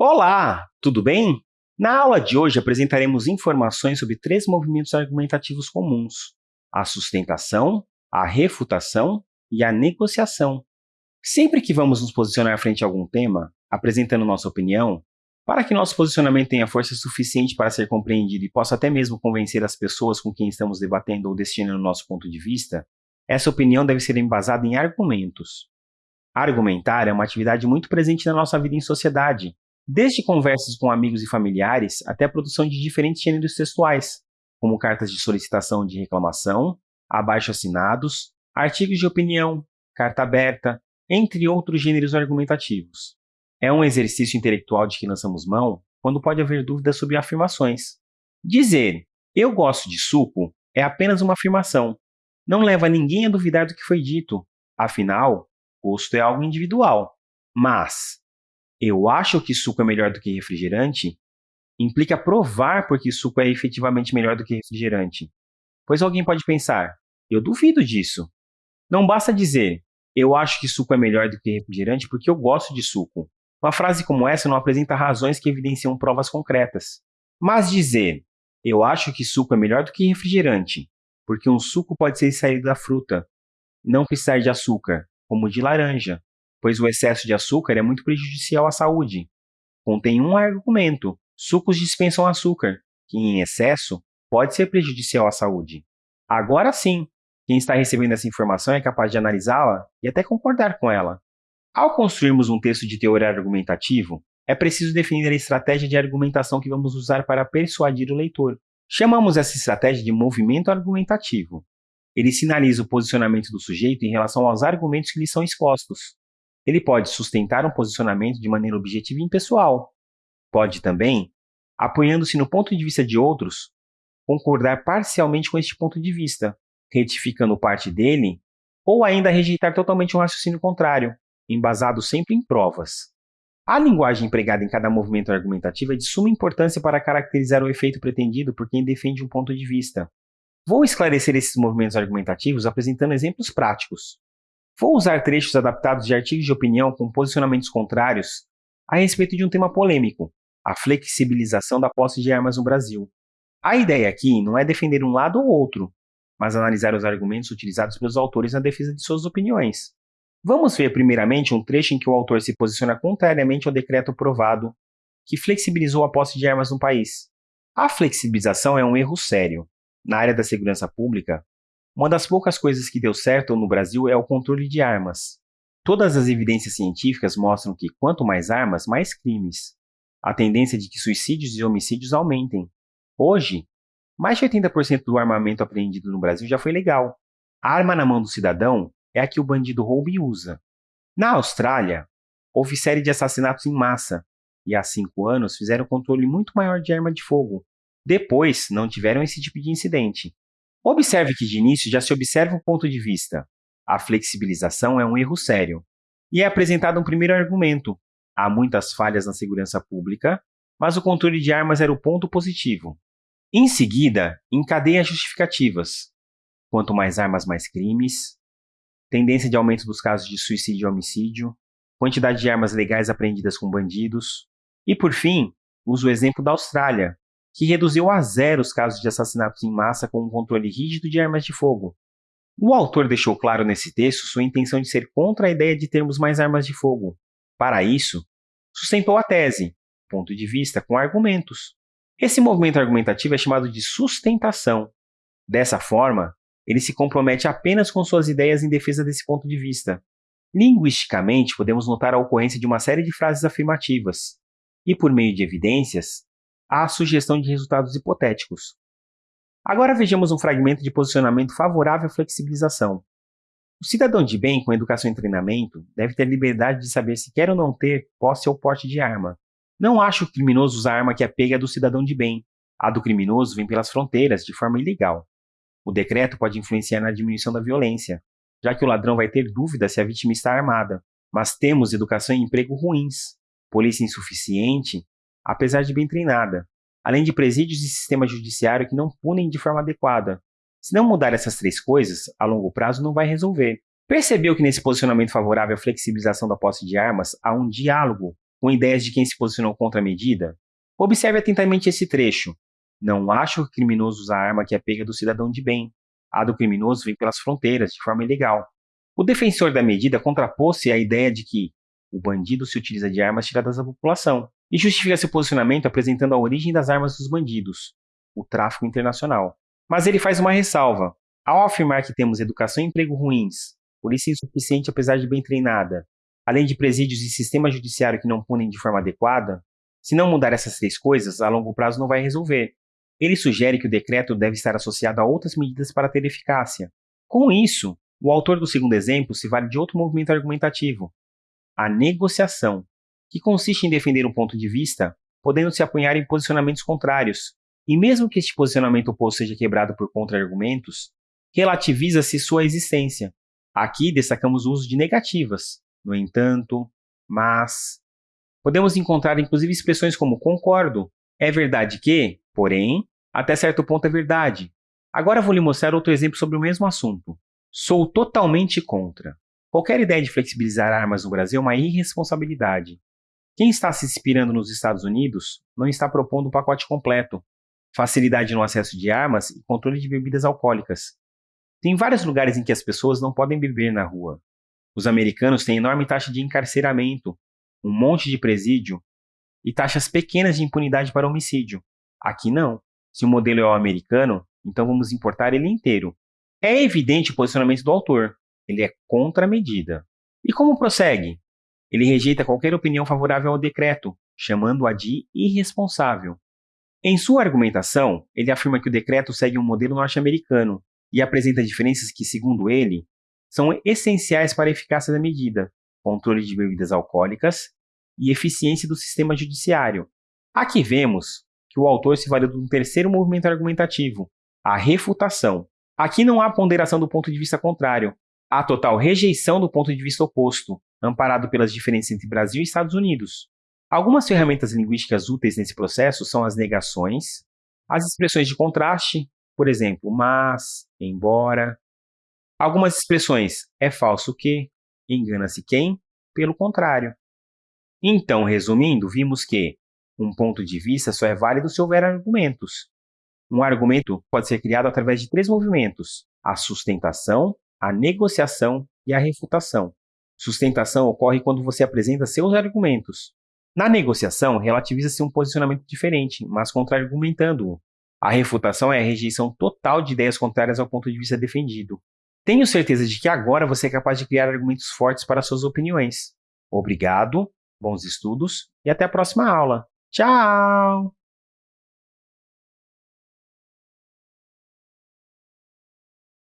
Olá, tudo bem? Na aula de hoje apresentaremos informações sobre três movimentos argumentativos comuns: a sustentação, a refutação e a negociação. Sempre que vamos nos posicionar frente a algum tema, apresentando nossa opinião, para que nosso posicionamento tenha força suficiente para ser compreendido e possa até mesmo convencer as pessoas com quem estamos debatendo ou destinando nosso ponto de vista, essa opinião deve ser embasada em argumentos. Argumentar é uma atividade muito presente na nossa vida em sociedade, desde conversas com amigos e familiares até a produção de diferentes gêneros textuais, como cartas de solicitação de reclamação, abaixo-assinados, artigos de opinião, carta aberta, entre outros gêneros argumentativos. É um exercício intelectual de que lançamos mão quando pode haver dúvidas sobre afirmações. Dizer eu gosto de suco é apenas uma afirmação. Não leva ninguém a duvidar do que foi dito. Afinal, gosto é algo individual. Mas eu acho que suco é melhor do que refrigerante implica provar porque suco é efetivamente melhor do que refrigerante. Pois alguém pode pensar, eu duvido disso. Não basta dizer, eu acho que suco é melhor do que refrigerante porque eu gosto de suco. Uma frase como essa não apresenta razões que evidenciam provas concretas. Mas dizer, eu acho que suco é melhor do que refrigerante, porque um suco pode ser extraído da fruta, não precisar de açúcar, como de laranja, pois o excesso de açúcar é muito prejudicial à saúde. Contém um argumento: sucos dispensam açúcar, que em excesso pode ser prejudicial à saúde. Agora sim, quem está recebendo essa informação é capaz de analisá-la e até concordar com ela. Ao construirmos um texto de teoria argumentativo, é preciso definir a estratégia de argumentação que vamos usar para persuadir o leitor. Chamamos essa estratégia de movimento argumentativo. Ele sinaliza o posicionamento do sujeito em relação aos argumentos que lhe são expostos. Ele pode sustentar um posicionamento de maneira objetiva e impessoal. Pode também, apoiando-se no ponto de vista de outros, concordar parcialmente com este ponto de vista, retificando parte dele, ou ainda rejeitar totalmente um raciocínio contrário, embasado sempre em provas. A linguagem empregada em cada movimento argumentativo é de suma importância para caracterizar o efeito pretendido por quem defende um ponto de vista. Vou esclarecer esses movimentos argumentativos apresentando exemplos práticos. Vou usar trechos adaptados de artigos de opinião com posicionamentos contrários a respeito de um tema polêmico, a flexibilização da posse de armas no Brasil. A ideia aqui não é defender um lado ou outro, mas analisar os argumentos utilizados pelos autores na defesa de suas opiniões. Vamos ver primeiramente um trecho em que o autor se posiciona contrariamente ao decreto aprovado que flexibilizou a posse de armas no país. A flexibilização é um erro sério. Na área da segurança pública, uma das poucas coisas que deu certo no Brasil é o controle de armas. Todas as evidências científicas mostram que quanto mais armas, mais crimes. A tendência de que suicídios e homicídios aumentem. Hoje, mais de 80% do armamento apreendido no Brasil já foi legal. A arma na mão do cidadão é a que o bandido rouba e usa. Na Austrália, houve série de assassinatos em massa, e há cinco anos fizeram controle muito maior de arma de fogo. Depois, não tiveram esse tipo de incidente. Observe que de início já se observa um ponto de vista. A flexibilização é um erro sério. E é apresentado um primeiro argumento. Há muitas falhas na segurança pública, mas o controle de armas era o ponto positivo. Em seguida, encadeia justificativas. Quanto mais armas, mais crimes, tendência de aumento dos casos de suicídio e homicídio, quantidade de armas legais apreendidas com bandidos, e, por fim, uso o exemplo da Austrália, que reduziu a zero os casos de assassinatos em massa com um controle rígido de armas de fogo. O autor deixou claro nesse texto sua intenção de ser contra a ideia de termos mais armas de fogo. Para isso, sustentou a tese, ponto de vista com argumentos. Esse movimento argumentativo é chamado de sustentação. Dessa forma, ele se compromete apenas com suas ideias em defesa desse ponto de vista. Linguisticamente, podemos notar a ocorrência de uma série de frases afirmativas, e por meio de evidências, a sugestão de resultados hipotéticos. Agora vejamos um fragmento de posicionamento favorável à flexibilização. O cidadão de bem com educação e treinamento deve ter liberdade de saber se quer ou não ter posse ou porte de arma. Não acho criminoso usar a arma que é pega do cidadão de bem. A do criminoso vem pelas fronteiras, de forma ilegal. O decreto pode influenciar na diminuição da violência, já que o ladrão vai ter dúvida se a vítima está armada. Mas temos educação e emprego ruins, polícia insuficiente, apesar de bem treinada, além de presídios e sistema judiciário que não punem de forma adequada. Se não mudar essas três coisas, a longo prazo não vai resolver. Percebeu que nesse posicionamento favorável à flexibilização da posse de armas há um diálogo com ideias de quem se posicionou contra a medida? Observe atentamente esse trecho. Não acho que o criminoso usa a arma que é pega do cidadão de bem. A do criminoso vem pelas fronteiras, de forma ilegal. O defensor da medida contrapôs-se à ideia de que o bandido se utiliza de armas tiradas da população e justifica seu posicionamento apresentando a origem das armas dos bandidos, o tráfico internacional. Mas ele faz uma ressalva. Ao afirmar que temos educação e emprego ruins, polícia insuficiente apesar de bem treinada, além de presídios e sistema judiciário que não punem de forma adequada, se não mudar essas três coisas, a longo prazo não vai resolver. Ele sugere que o decreto deve estar associado a outras medidas para ter eficácia. Com isso, o autor do segundo exemplo se vale de outro movimento argumentativo, a negociação, que consiste em defender um ponto de vista, podendo se apoiar em posicionamentos contrários, e mesmo que este posicionamento oposto seja quebrado por contra-argumentos, relativiza-se sua existência. Aqui destacamos o uso de negativas, no entanto, mas. Podemos encontrar inclusive expressões como concordo, é verdade que, porém, até certo ponto é verdade. Agora vou lhe mostrar outro exemplo sobre o mesmo assunto. Sou totalmente contra. Qualquer ideia de flexibilizar armas no Brasil é uma irresponsabilidade. Quem está se inspirando nos Estados Unidos não está propondo o um pacote completo, facilidade no acesso de armas e controle de bebidas alcoólicas. Tem vários lugares em que as pessoas não podem beber na rua. Os americanos têm enorme taxa de encarceramento, um monte de presídio e taxas pequenas de impunidade para homicídio. Aqui não. Se o modelo é o americano, então vamos importar ele inteiro. É evidente o posicionamento do autor. Ele é contra a medida. E como prossegue? Ele rejeita qualquer opinião favorável ao decreto, chamando-a de irresponsável. Em sua argumentação, ele afirma que o decreto segue um modelo norte-americano e apresenta diferenças que, segundo ele, são essenciais para a eficácia da medida, controle de bebidas alcoólicas e eficiência do sistema judiciário. Aqui vemos que o autor se valeu de um terceiro movimento argumentativo, a refutação. Aqui não há ponderação do ponto de vista contrário, há total rejeição do ponto de vista oposto, amparado pelas diferenças entre Brasil e Estados Unidos. Algumas ferramentas linguísticas úteis nesse processo são as negações, as expressões de contraste, por exemplo, mas, embora. Algumas expressões é falso que, engana-se quem, pelo contrário. Então, resumindo, vimos que um ponto de vista só é válido se houver argumentos. Um argumento pode ser criado através de três movimentos: a sustentação, a negociação e a refutação. Sustentação ocorre quando você apresenta seus argumentos. Na negociação, relativiza-se um posicionamento diferente, mas contra-argumentando-o. A refutação é a rejeição total de ideias contrárias ao ponto de vista defendido. Tenho certeza de que agora você é capaz de criar argumentos fortes para suas opiniões. Obrigado, bons estudos e até a próxima aula. Tchau!